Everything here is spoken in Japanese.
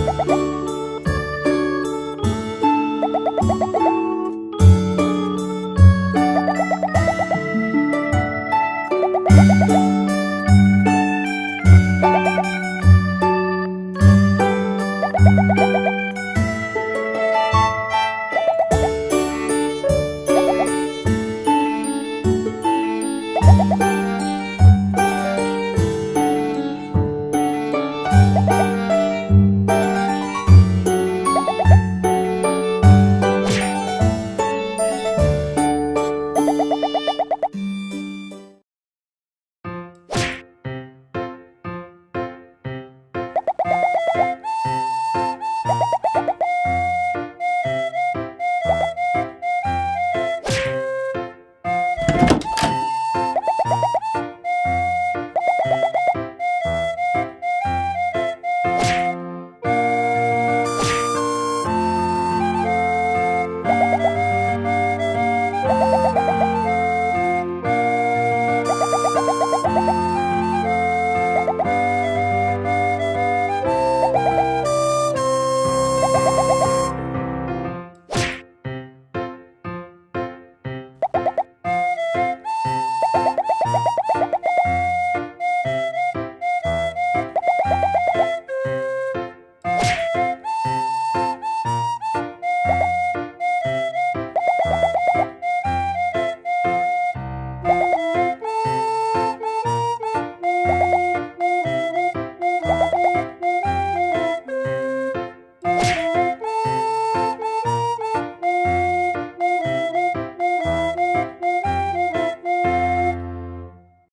you